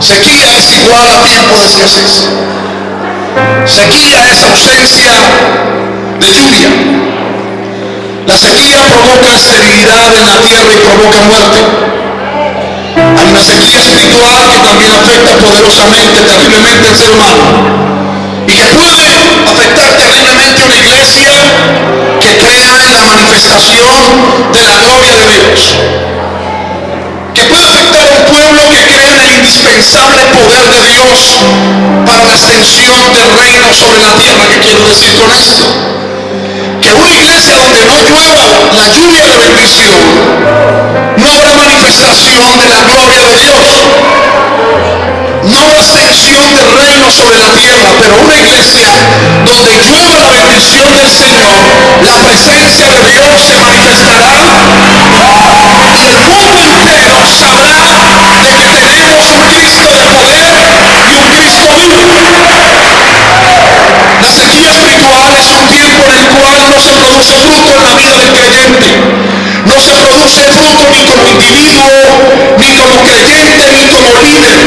Sequía es igual a tiempo de escasez. Sequía es ausencia de lluvia. La sequía provoca esterilidad en la tierra y provoca muerte. Hay una sequía espiritual que también afecta poderosamente, terriblemente al ser humano. Y que puede afectar terriblemente a una iglesia que crea en la manifestación de la gloria de Dios. Puede afectar un pueblo que crea en el indispensable poder de Dios para la extensión del reino sobre la tierra. ¿Qué quiero decir con esto? Que una iglesia donde no llueva la lluvia de bendición, no habrá manifestación de la gloria de Dios. No habrá extensión del reino sobre la tierra, pero una iglesia donde llueva la bendición del Señor, la presencia de Dios se manifestará el mundo entero sabrá de que tenemos un Cristo de poder y un Cristo vivo. La sequía espiritual es un tiempo en el cual no se produce fruto en la vida del creyente. No se produce fruto ni como individuo, ni como creyente, ni como líder,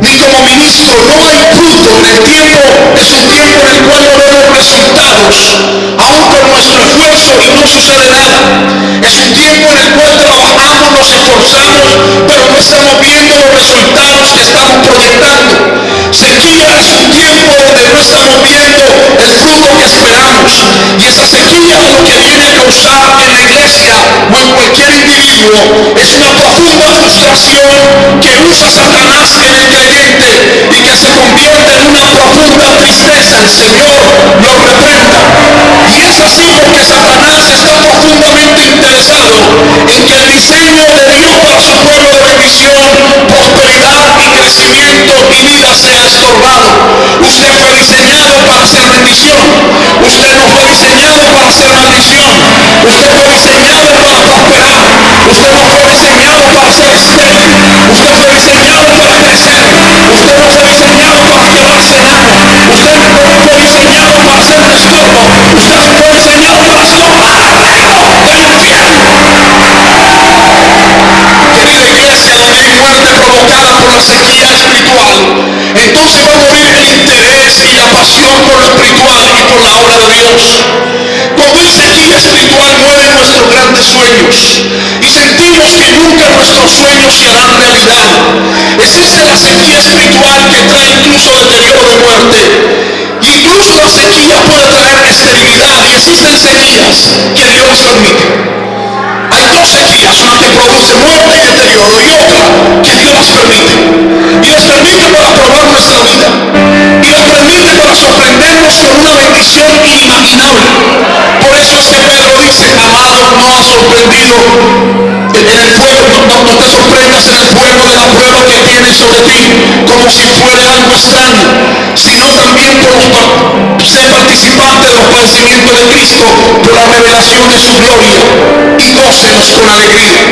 ni como ministro. No hay fruto en el tiempo. Es un tiempo en el cual no vemos resultados, y no sucede nada. Es un tiempo en el cual trabajamos, nos esforzamos, pero no estamos viendo los resultados que estamos proyectando. Sequía es un tiempo donde no estamos viendo el fruto que esperamos. Y esa sequía lo que viene a causar en la iglesia o en cualquier individuo es una profunda frustración que usa Satanás en el creyente y que se convierte en una profunda tristeza. El Señor lo reprenda. Y es así porque Satanás está profundamente interesado en que el diseño de Dios para su pueblo de bendición, prosperidad y crecimiento y vida sea estorbado. Usted fue diseñado para ser bendición. Usted no fue diseñado para ser maldición. Usted fue diseñado para prosperar. Usted no fue diseñado para ser estéril. Usted fue diseñado para crecer. Usted no fue diseñado para quedarse enano. Usted no fue diseñado para ser un estorbo. Usted fue diseñado para estorbar el reino del infierno. Querida iglesia, donde hay muerte provocada la sequía espiritual, entonces va a morir el interés y la pasión por lo espiritual y por la obra de Dios. Cuando hay sequía espiritual mueren nuestros grandes sueños y sentimos que nunca nuestros sueños se harán realidad. Existe la sequía espiritual que trae incluso deterioro de muerte. Incluso la sequía puede traer esterilidad y existen sequías que Dios permite. Hay dos sequías, una que produce muerte y deterioro y otra que Dios las permite. Y las permite para probar nuestra vida. Y las permite para sorprendernos con una bendición inimaginable. Por eso es que Pedro dice, amado, no ha sorprendido en el fuego, no, no, no te sorprendas en el fuego de la prueba que tienes sobre ti, como si fuera algo extraño, sino también por ser participante de los padecimientos de Cristo, por la revelación de su gloria, y con alegría.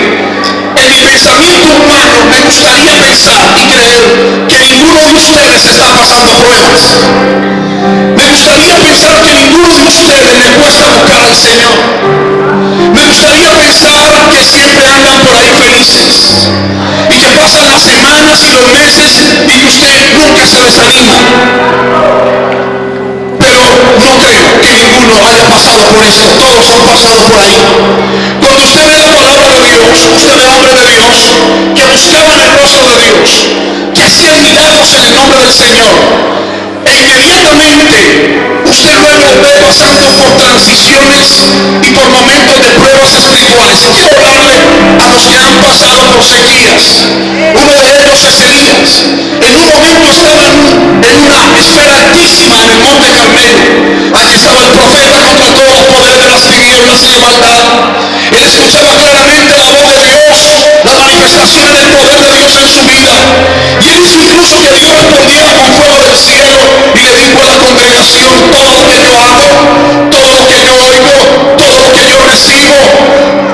En mi pensamiento humano me gustaría pensar y creer que ninguno de ustedes está pasando pruebas. Me gustaría pensar que ninguno de ustedes le cuesta buscar al Señor. Me gustaría pensar que siempre andan por ahí felices y que pasan las semanas y los meses y que usted nunca se desanima. No creo que ninguno haya pasado por esto. Todos han pasado por ahí. Cuando usted ve la palabra de Dios, usted ve hombre de Dios que buscaban el rostro de Dios, que hacían milagros en el nombre del Señor. E inmediatamente usted luego ve pasando por transiciones los que han pasado por sequías. Uno de ellos es Elías. En un momento estaba en, un- en una esfera altísima en el monte Carmelo. Allí estaba el profeta contra todos los poderes de las tinieblas y de maldad. Él escuchaba claramente la voz de Dios, las manifestaciones del poder de Dios en su vida. Y él hizo incluso que Dios respondiera con fuego del cielo y le dijo a la congregación, todo lo que yo hago, todo lo que yo oigo, todo lo que yo recibo,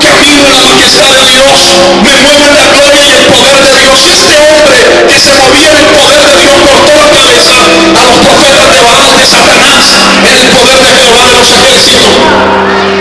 camino en la majestad de Dios, me muevo en la gloria y el poder de Dios. Y este hombre que se movía en el poder de Dios cortó la cabeza a los profetas de Baal de Satanás en el poder de Jehová de los ejércitos.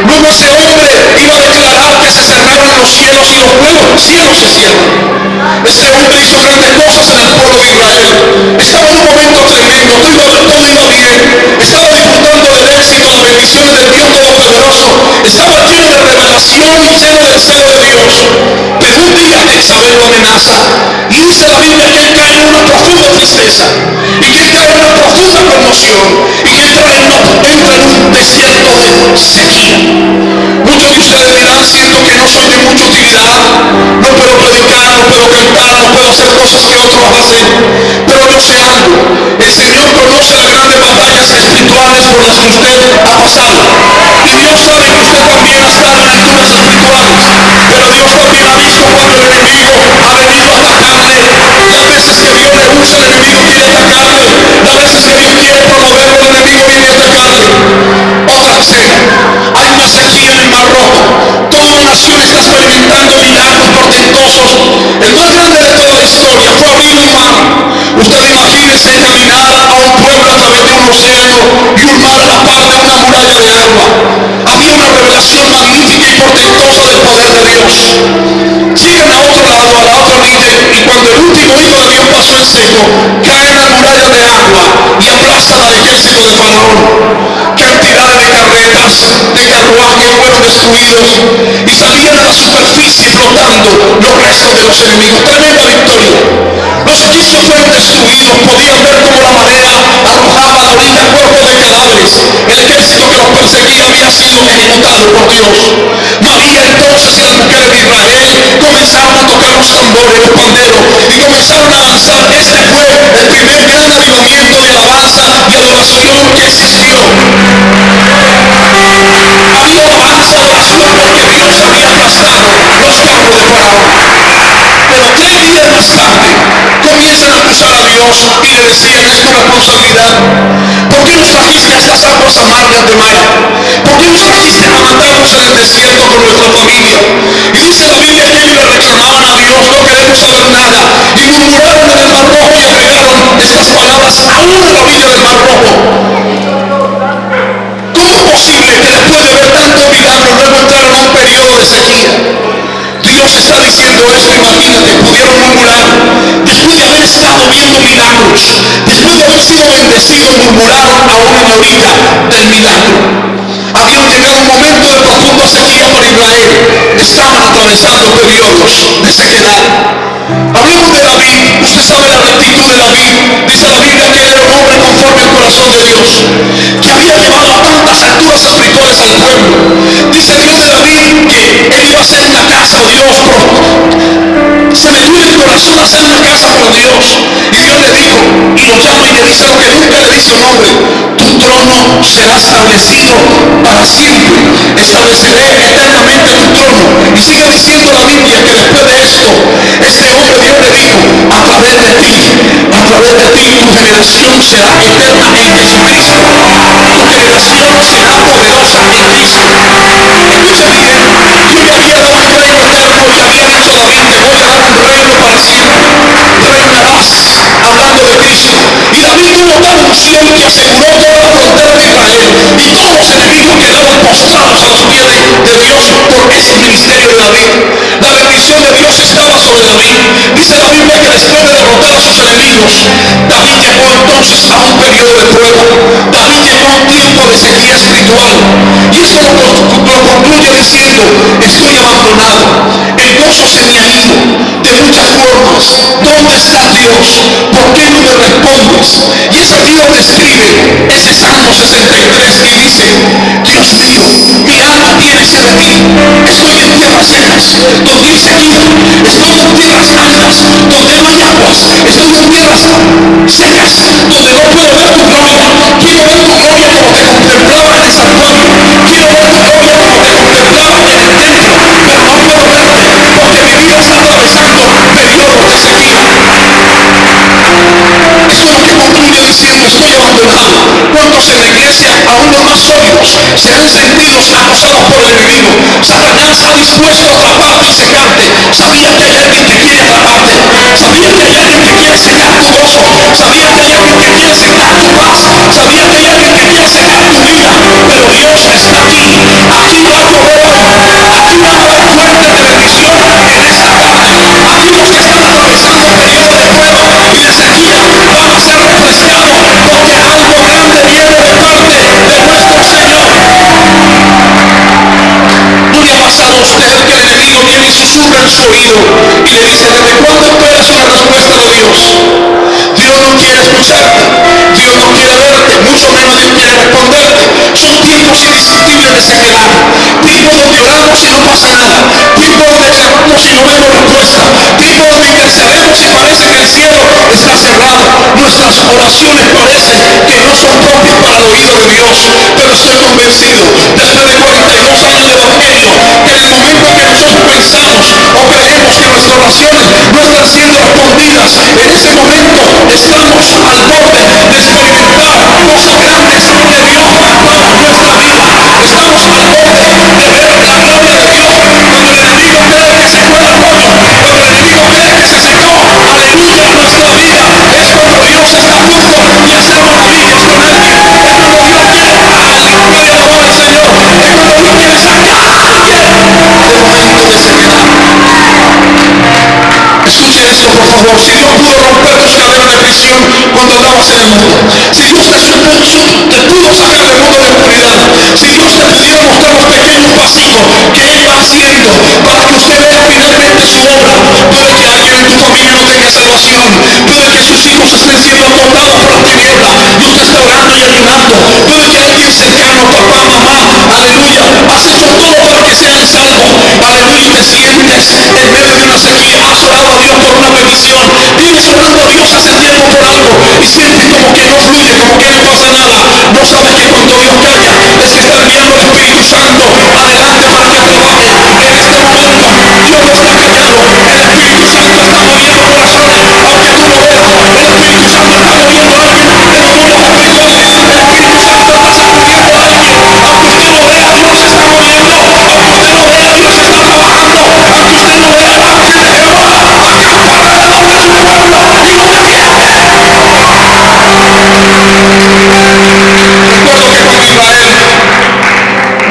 Luego ese hombre iba a declarar que se cerraron los cielos y los nuevos cielos se cierran. Este hombre hizo grandes cosas en el pueblo de Israel. Estaba en un momento tremendo, todo iba, todo iba bien. Estaba disfrutando del éxito, las bendiciones del Dios Todopoderoso. Estaba lleno de revelación y lleno del celo de Dios. Pero un día Isabel lo amenaza. Y dice la Biblia que él cae en una profunda tristeza. Y que él cae en una profunda conmoción. Y que entra en, entra en un desierto de sequía. Muchos de ustedes dirán, siento que no soy de mucha utilidad. No puedo predicar, puedo cantar, no puedo hacer cosas que otros hacen. Pero yo sé algo. El Señor conoce las grandes batallas espirituales por las que usted ha pasado. Y Dios sabe que usted también ha estado en alturas espirituales. Pero Dios también ha visto cuando el enemigo ha venido a atacarle. Las veces que Dios le usa, el enemigo quiere atacarle. Las veces que Dios quiere promoverlo, el enemigo viene a atacarle. Otra escena. Hay una sequía en el Mar Rojo. Toda una nación está experimentando milagros El más grande de toda la historia fue abrir un mar. Usted imagínese caminar a un pueblo océano y un mar a la par de una muralla de agua. Había una revelación magnífica y portentosa del poder de Dios. Llegan a otro lado, a la otra orilla, y cuando el último hijo de Dios pasó en seco, cae en la muralla de agua y aplastan al ejército de Faraón. Cantidades de carretas, de carruajes fueron destruidos y salían a la superficie flotando los restos de los enemigos. Tremenda victoria. Los egipcios fueron destruidos, podían ver cómo la marea arrojaba orilla cuerpos de cadáveres. El ejército que los perseguía había sido ejecutado por Dios. María entonces y las mujeres de Israel comenzaron a tocar los tambores, los panderos y comenzaron a avanzar. Este fue el primer gran avivamiento de alabanza y adoración que existió. Había alabanza, adoración porque Dios había aplastado los carros de Faraón. Pero tres días más tarde Y le decían, es tu responsabilidad. ¿Por qué nos trajiste a estas aguas amargas de mar? ¿Por qué nos trajiste a matarnos en el desierto con nuestra familia? Y dice la Biblia que ellos le reclamaban a Dios, no queremos saber nada. Y murmuraron en el mar rojo y agregaron estas palabras aún en la del mar rojo. ¿Cómo es posible que después de ver tanto milagro luego entraron a un periodo de sequía? Dios está diciendo esto, imagínate, pudieron murmurar. Después de haber estado viendo milagros, después de haber sido bendecidos, murmuraron en la orilla del milagro. Habían llegado un momento de profunda sequía para Israel. Estaban atravesando periodos de sequedad. Hablemos de David. Usted sabe la rectitud de David. Dice la Biblia que él era un hombre conforme al corazón de Dios. Que había llevado a tantas alturas espirituales al pueblo. Dice Dios de David que él iba a hacer una casa, oh Dios. Se metió en el corazón a hacer una casa por Dios. Y Dios le dijo, y lo llama y le dice lo que nunca le dice un hombre. Tu trono será establecido para siempre. Estableceré eternamente tu trono. Y sigue diciendo la Biblia que después de esto, este hombre Dios le dijo, a través de ti, a través de ti, tu generación será eterna en Jesucristo. Tu generación será poderosa en Cristo. Escucha bien, yo le había dado un reino eterno y había dicho a David, te voy a dar un reino para siempre. Reinarás hablando de Cristo. Y David tuvo tal unción que aseguró toda la frontera de. Y todos los enemigos quedaron postrados a los pies de, Dios por ese ministerio de David. La bendición de Dios estaba sobre David. Dice la Biblia que después de derrotar a sus enemigos, David llegó entonces a un periodo de prueba. David llegó a un tiempo de sequía espiritual. Y esto lo, concluye diciendo, estoy abandonado. El gozo se me ha ido de muchas formas. ¿Dónde está Dios? ¿Por qué no me respondes? Y es aquí donde escribe ese Salmo 63 y dice, Dios mío, mi alma tiene sed de ti. Estoy en tierras secas, donde hay sequía. Estoy en tierras altas, donde no hay aguas. Estoy en tierras secas, donde no puedo ver tu gloria. Quiero ver tu gloria como te contemplaba en el santuario. Quiero ver tu gloria como te contemplaba en el templo. Pero no puedo verte porque mi vida está atravesando periodos de sequía. Eso es lo que concluye diciendo, estoy abandonado. ¿Cuántos en la iglesia, aún los más sólidos, se han sentido acosados por el enemigo? Satanás ha dispuesto a atraparte y secarte. Sabía que hay alguien que quiere atraparte. Sabía que hay alguien que quiere secar tu gozo. Sabía que hay alguien que quiere secar tu paz. Sabía que hay alguien que quiere secar tu vida. Pero Dios está aquí. Aquí va a llover. Aquí va a haber fuentes de bendición en esta tarde. Aquí los que están y de sequía van a ser refrescados porque algo grande viene de parte de nuestro Señor. ¿No le ha pasado a usted que el enemigo viene y susurra en su oído y le dice, ¿desde cuándo esperas una respuesta de Dios? Dios no quiere escucharte, Dios no quiere verte, mucho menos Dios quiere responderte. Son tiempos indiscutibles de sequedad, tiempos donde oramos y no pasa nada, tiempos donde clamamos y no vemos respuesta, tiempos donde intercedemos y parece que el cielo está cerrado. Nuestras oraciones parecen que no son propias para el oído de Dios, pero estoy convencido, después de 42 años de evangelio, que en el momento que nosotros pensamos o creemos que nuestras oraciones no están siendo respondidas, en ese momento estamos al borde de experimentar cosas grandes que Dios para nuestra vida. Estamos al borde de ver la gloria de Dios cuando el enemigo cree que se fue rollo, cuando el enemigo cree que se secó. Aleluya, nuestra vida es cuando Dios está a de hacer maravillas con alguien. Es cuando Dios quiere a alguien, puede alabar al Señor. Es cuando Dios quiere sacar a alguien de momento de sequedad. Escuche esto, por favor. Si Dios pudo romper de cuando andabas en el mundo, si Dios te, te pudo sacar del mundo de oscuridad, si Dios te pudiera mostrar los pequeños pasitos que Él va haciendo para que usted vea finalmente su obra, puede que alguien en tu familia no tenga salvación, puede que sus hijos estén siendo tocados por la tiniebla y usted está orando y ayunando, puede que alguien cercano, papá, mamá, aleluya, has todo para que sean salvos, aleluya, te sientes en medio de una sequía, has orado a Dios por una petición, vienes orando a Dios hace tiempo por algo y sientes como que no fluye, como que no pasa nada, no sabes que cuando Dios calla es que está enviando el Espíritu Santo adelante para que trabaje. En este momento, Dios no está callado,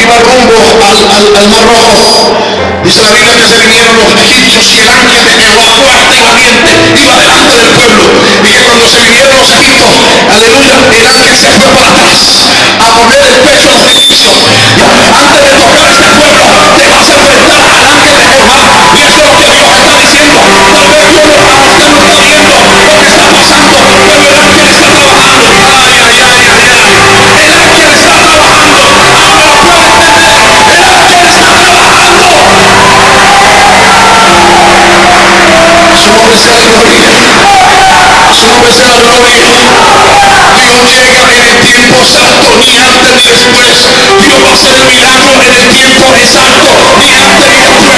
al, al- Mar Rojo, dice la Biblia que se vinieron los egipcios y el ángel de Jehová fuerte y valiente iba delante del pueblo y que cuando se vinieron los egipcios, aleluya, el ángel se fue para atrás a poner el pecho a los egipcios. Antes de tocar este pueblo, te vas a enfrentar al ángel de Jehová Dios llega en el tiempo exacto, ni antes ni después. Dios va a hacer el milagro en el tiempo exacto, ni antes ni después.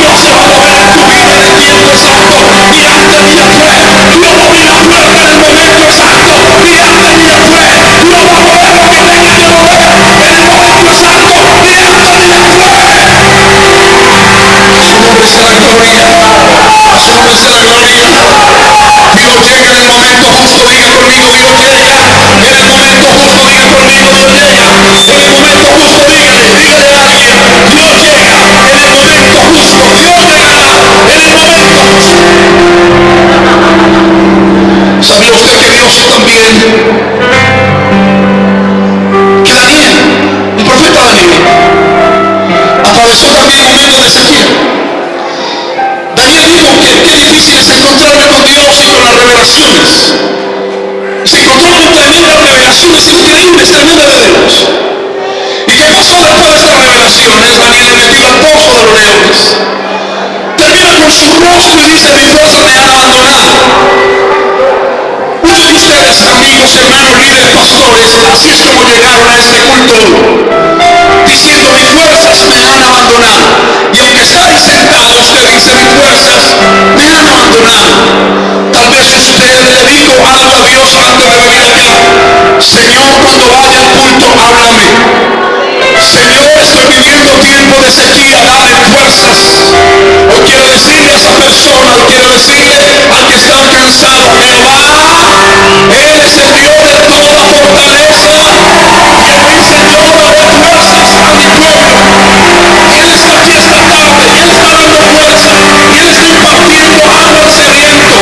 Dios se va a mover en tu vida en el tiempo exacto, ni antes ni después. Dios va a abrir la puerta en el momento exacto, ni antes ni después. Dios va a mover lo que tenga que mover en el momento exacto, ni antes ni después. A su nombre sea la gloria. A su nombre sea la gloria. Dios llega en el momento justo, diga conmigo, Dios llega. En el momento justo, diga conmigo, Dios llega. En el momento justo, dígale, dígale a alguien, Dios llega. En el momento justo, Dios llegará. En el momento justo. ¿Sabía usted que Dios también, revelaciones? Daniel es metido al pozo de los leones. Termina con su rostro y dice, mis fuerzas me han abandonado. Muchos de ustedes, amigos, hermanos, líderes, pastores, así es como llegaron a este culto diciendo mis fuerzas me han abandonado. Y aunque está ahí sentado, usted dice mis fuerzas me han abandonado. Tal vez usted le dijo algo a Dios antes de venir acá. Señor, cuando vaya al culto, háblame. Señor, estoy viviendo tiempo de sequía, dame fuerzas. Hoy quiero decirle a esa persona, hoy quiero decirle al que está cansado, Jehová, Él es el Dios de toda fortaleza. Y Él dice, yo daré fuerzas a mi pueblo. Y Él está aquí esta tarde, y Él está dando fuerza, y Él está impartiendo agua al sediento.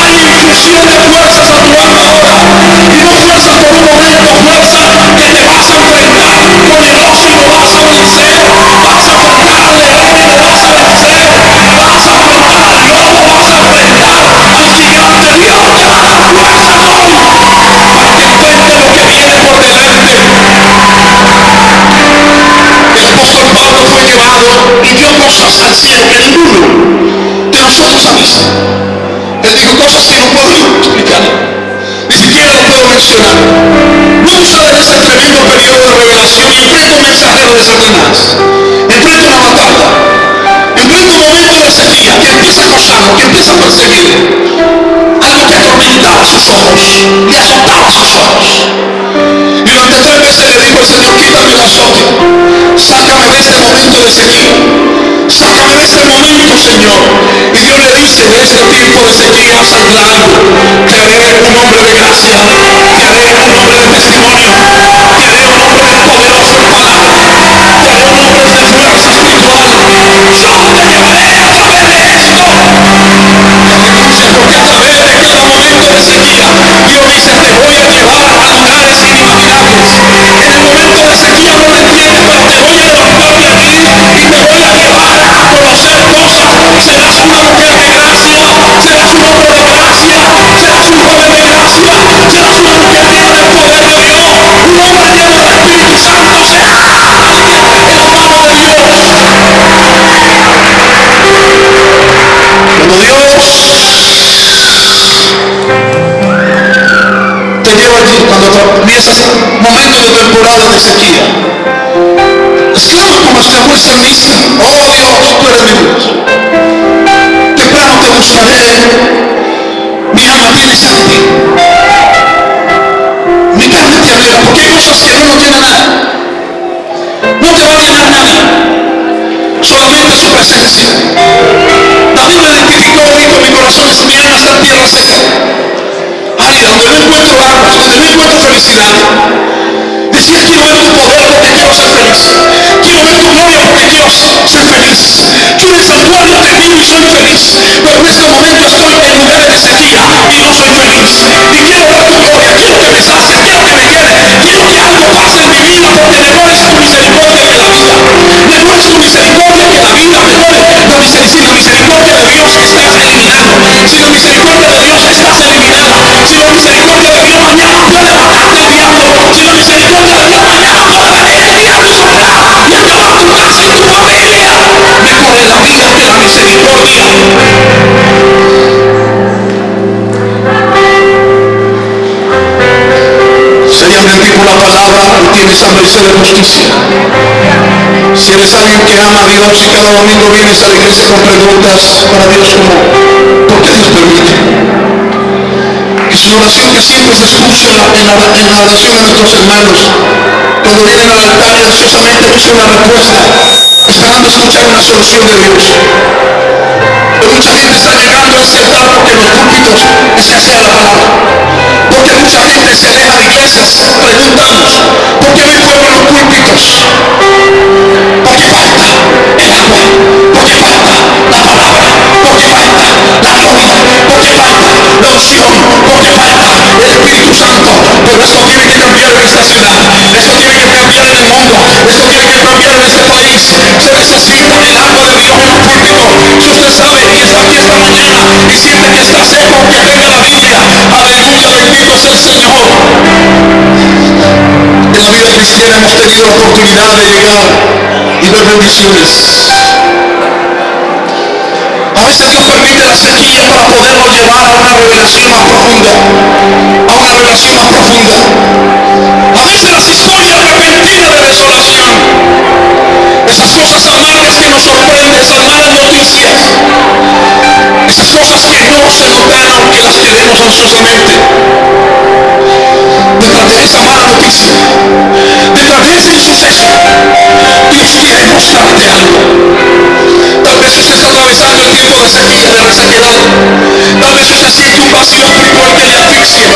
Hay infusión de fuerzas a tu alma ahora. Y no fuerza por un momento, fuerza que te vas a enfrentar vas a faltar a león vas a vencer, vas a afrontar Dios, vas a enfrentar al gigante Dios te va a dar fuerza para que cuente lo que viene por delante. El postor Pablo fue llevado y dio cosas así en el mundo de nosotros sabés. Él dijo cosas que no puedo explicar. Ni siquiera lo puedo mencionar. Sale de ese tremendo periodo de revelación enfrenta un mensajero de Satanás. Enfrenta una batalla. Enfrenta un momento de sequía que empieza a acosarlo, que empieza a perseguir. Algo que atormentaba sus ojos, le azotaba sus ojos. Y durante tres veces le dijo el Señor, quítame el azote, sácame de este momento de sequía, sácame de este momento, Señor. Y Dios le dice, de este tiempo de sequía saldrá algo. Te haré un hombre de gracia, te haré un hombre de testimonio, te haré un hombre de poderoso en palabra, te haré un hombre de fuerza espiritual. Yo te llevaré a través de esto. Aleluya, porque a través de cada momento de sequía, Dios dice, te voy a llevar a lugares inimaginables. En el momento de sequía no lo entiendes, pero te voy a levantar de aquí y te voy a llevar conocer cosas. Una mujer de gracia, serás un hombre de gracia, serás un de gracia, serás una mujer llena del poder de Dios, un hombre lleno del Espíritu Santo, serás en la mano de Dios. Cuando Dios te lleva cuando atraviesas momentos de temporada de sequía, exclama como exclamó el salmista, oh Dios, tú eres mi Dios. Temprano te buscaré, mi alma tiene ti. Mi carne te anhela, porque hay cosas que no nos llenan nada. No te va a llenar nada, solamente su presencia. David lo identificó, dijo, mi corazón es mi alma tierra seca. Árida, donde no encuentro aguas, donde no encuentro felicidad. Quiero ver tu poder porque quiero ser feliz. Quiero ver tu gloria porque quiero ser feliz. Yo en el santuario te vivo y soy feliz. Pero en este momento estoy en lugares de sequía y no soy feliz. Y quiero ver tu gloria, quiero que me sacies, quiero que me llene. Quiero que algo pase en mi vida porque mejor es tu misericordia que la vida. Mejor es tu misericordia que la vida. Mejor es si la misericordia de Dios estás eliminado. Si la misericordia de Dios estás eliminada. Si la misericordia de Dios mañana puede. Si la misericordia de Dios mañana venir el diablo y soplar y acabar tu casa y tu familia. Mejor es la vida que la misericordia. En ti por la palabra y tienes hambre y sed de justicia. Si eres alguien que ama a Dios y cada domingo vienes a la iglesia con preguntas para Dios como, ¿por qué Dios permite? Una oración que siempre se escucha en la, en la- la oración de nuestros hermanos. Cuando vienen al altar y ansiosamente buscan una respuesta, esperando escuchar una solución de Dios. Pero mucha gente está llegando a ese altar porque los púlpitos escasea la palabra. Porque mucha gente se aleja de iglesias. Preguntamos, ¿por qué no hay fuego en los púlpitos? Porque falta el agua, porque falta la palabra, porque falta la gloria, porque falta la unción, porque falta el Espíritu Santo. Pero esto tiene que cambiar en esta ciudad, esto tiene que cambiar en el mundo, esto tiene que cambiar en este país. Se necesita el agua de Dios en un púlpito. Si usted sabe y está aquí esta mañana y siente que está seco, que tenga la Biblia. Aleluya, bendito es el Señor. En la vida cristiana hemos tenido oportunidad de llegar y ver bendiciones. A veces Dios permite la sequía para podernos llevar a una revelación más profunda. A una revelación más profunda. A veces las historias repentinas de desolación. Esas cosas amargas que nos sorprenden, esas malas noticias. Esas cosas que no se nos dan aunque las queremos ansiosamente. Detrás de esa mala noticia, detrás de ese insuceso, Dios quiere mostrarte algo. Tal vez usted está atravesando el tiempo de sequía, de resequedad. Tal vez usted siente un vacío espiritual que le asfixia.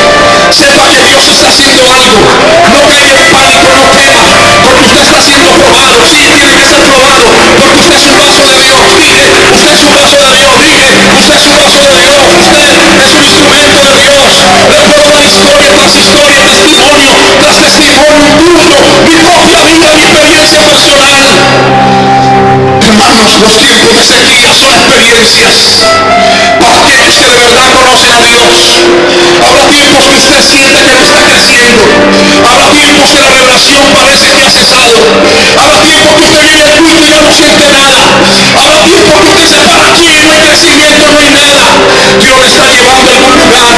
Sepa que Dios está haciendo algo. No caiga en pánico, no tema, porque usted está siendo probado. Sí, tiene que ser probado, porque usted es un vaso de Dios. Dije, usted es un vaso de Dios. Dije, usted es un vaso de Dios. Usted es un instrumento de Dios. Le puedo dar historia tras historia, testimonio tras testimonio, incluso mi propia vida, mi experiencia personal. Hermanos, los tiempos de sequía son experiencias para aquellos que de verdad conocen a Dios. Habrá tiempos que usted siente que no está creciendo. Habrá tiempos que la revelación parece que ha cesado. Habrá tiempos que usted viene al y ya no siente nada. Habrá tiempos que usted se para aquí y no hay crecimiento, no hay nada. Dios le está llevando a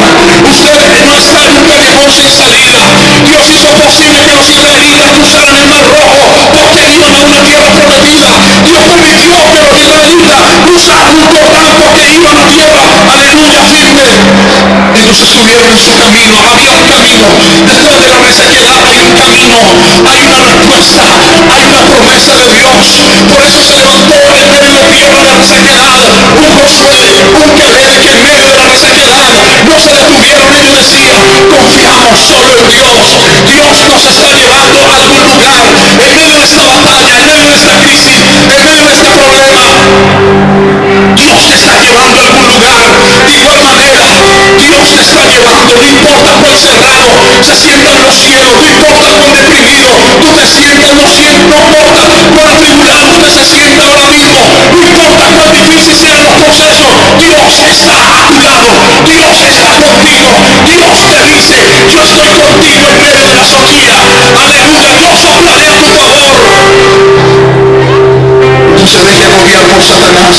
estar en un callejón sin salida. Dios hizo posible que los israelitas cruzaran el mar rojo porque iban a una tierra prometida. Dios permitió que los israelitas cruzaran un Jordán porque iban a tierra, aleluya, firme. Ellos estuvieron en su camino, había un camino. Después de la resequedad hay un camino, hay una respuesta, hay una promesa de Dios. Por eso se levantó en medio de tierra de resequedad un Josué, un Caleb que en medio de la resequedad no se detuvieron. Ellos decían, confiamos solo en Dios. Dios nos está llevando a algún lugar en medio de esta batalla, en medio de esta crisis, en medio de este problema. Dios te está llevando a algún lugar. Dios te está llevando. No importa cuán cerrado se sientan los cielos, no importa cuán deprimido tú te sientas, no, sientas, no importa cuán atribulado usted se sienta ahora mismo, no importa cuán difícil sean los procesos, Dios está a tu lado, Dios está contigo, Dios te dice, yo estoy contigo en medio de la soquía, aleluya, yo soplaré a tu favor. Se deje agobiar por Satanás.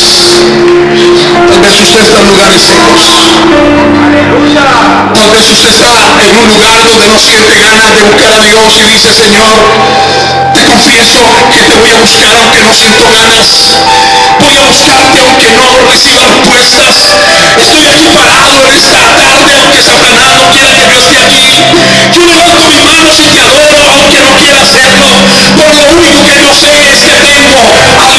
Tal vez usted está en lugares secos. Tal vez usted está en un lugar donde no siente ganas de buscar a Dios y dice, Señor, te confieso que te voy a buscar aunque no siento ganas. Voy a buscarte aunque no reciba respuestas. Estoy aquí parado en esta tarde aunque Satanás no quiera que yo esté aquí. Yo levanto mis manos y te adoro aunque no quiera hacerlo. Por lo único que yo sé es que tengo algo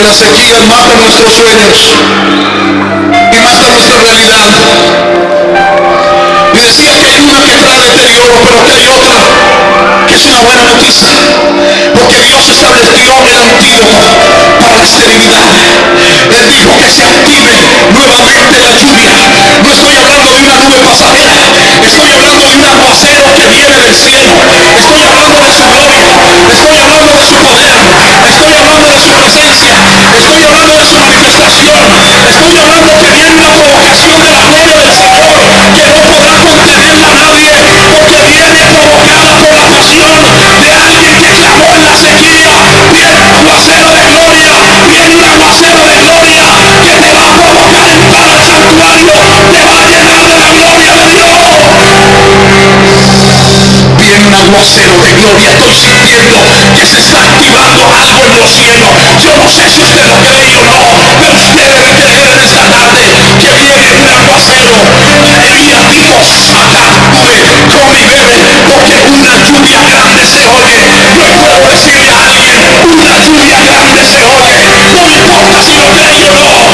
Decía que las sequías matan nuestros sueños y matan nuestra realidad. Y decía que hay una que trae deterioro, pero que hay otra que es una buena noticia. Porque Dios estableció el antídoto para la esterilidad. Él dijo que se active nuevamente la lluvia. No estoy hablando de una nube pasajera. Estoy hablando de un aguacero que viene del cielo. Estoy hablando de su gloria. Estoy hablando de su poder. Estoy hablando de su presencia. Estoy hablando de su manifestación. Estoy hablando que viene una provocación de la gloria del Señor que no podrá contenerla nadie porque viene provocada por la pasión de alguien que clamó en la sequía. Viene un aguacero de gloria. Viene un aguacero de gloria que te va a provocar entrar al santuario. Un aguacero de gloria. Estoy sintiendo que se está activando algo en los cielos. Yo no sé si usted lo cree o no, pero usted debe creer en esta tarde que viene un aguacero. Elías dijo, saca nube, come y bebe, porque una lluvia grande se oye. Yo puedo decirle a alguien, una lluvia grande se oye. No me importa si lo cree o no,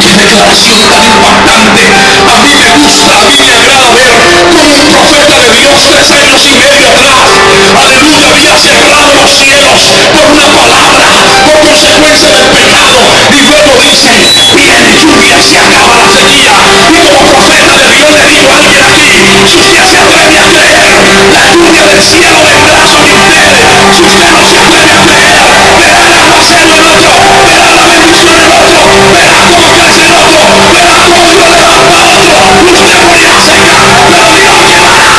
Qué declaración tan impactante. A mí me gusta, a mí me agrada ver como un profeta de Dios tres años y medio atrás, aleluya, había cerrado los cielos por una palabra, por consecuencia del pecado. Y luego dice, viene lluvia y se acaba la sequía. Y como profeta de Dios le digo a alguien aquí, si usted se la lluvia del cielo vendrá sobre usted. Si usted no se atreve a creer, verá el aguacero en otro, verá la bendición en otro, verá cómo crece el otro, verá cómo Dios levanta a otro. Usted morirá seca, pero Dios llevará.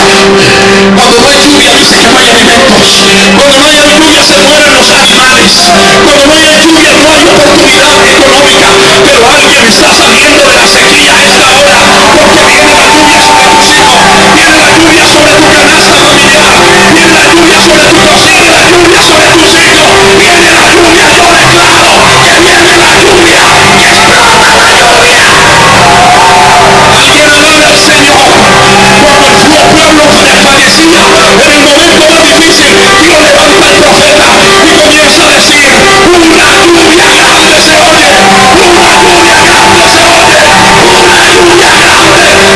Aleluya. Cuando no hay lluvia dice que no hay alimentos. Cuando no hay lluvia se mueren los animales. Cuando no hay lluvia no hay oportunidad económica. Pero alguien saliendo de la sequía esta hora. Porque viene la lluvia sobre tus hijos. Viene la lluvia sobre tu canasta familiar. Viene la lluvia sobre tu cocina. La lluvia sobre tus hijos. Viene la lluvia. Yo declaro que viene la lluvia. Que explota la lluvia. Alguien alabe al Señor. Cuando el pueblo desfallecía en el momento más difícil, Dios levanta al profeta y comienza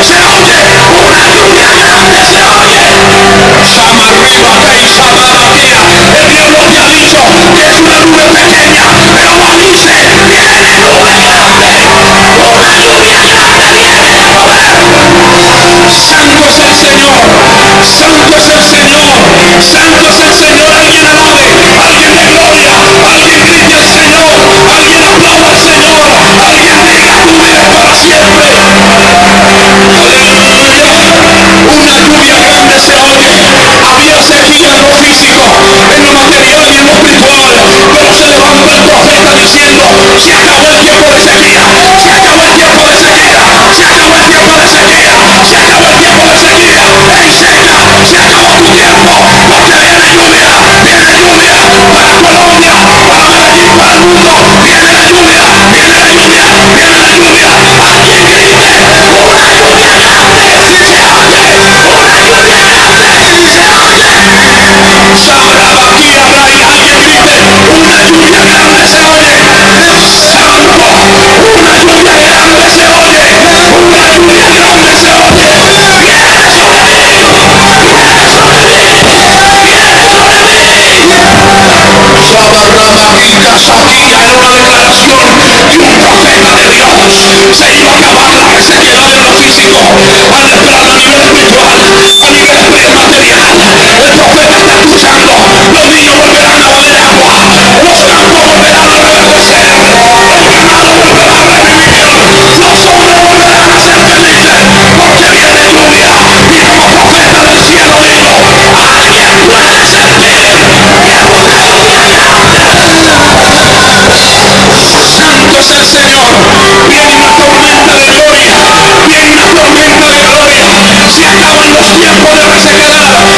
se oye una lluvia grande, se oye. Sama arriba, rey, sama batía. El Dios no te ha dicho que es una nube pequeña, pero Juan dice, viene nube grande, una lluvia grande viene a mover. Santo es el Señor, santo es el Señor, santo es el Señor, alguien alabe, alguien de gloria, alguien grite al Señor, alguien aplaude al Señor, alguien diga tu vida para siempre una lluvia grande se oye. Había sequía en lo físico, en lo material y en lo espiritual. Pero se levantó el profeta diciendo,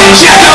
a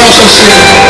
nossa Senhor.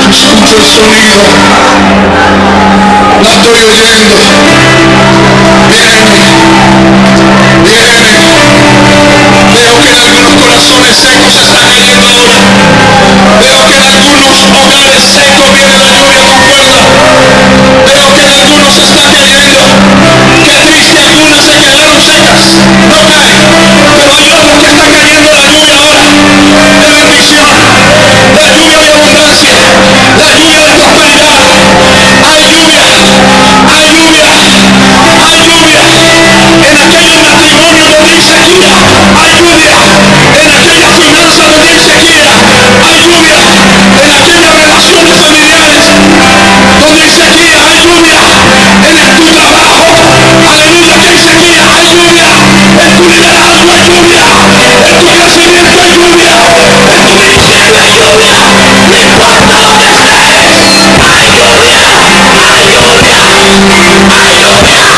Se escucha el sonido. La estoy oyendo. Viene. Viene. Veo que en algunos corazones secos está cayendo ahora. Veo que en algunos hogares secos viene la lluvia con fuerza. Veo que en algunos está cayendo. Qué triste algunas se shakers. No caen. Pero Dios los que está cayendo. en tu liderazgo hay lluvia, en tu crecimiento hay lluvia, en tu ministerio hay lluvia, no importa dónde estés, hay lluvia, hay lluvia, hay lluvia.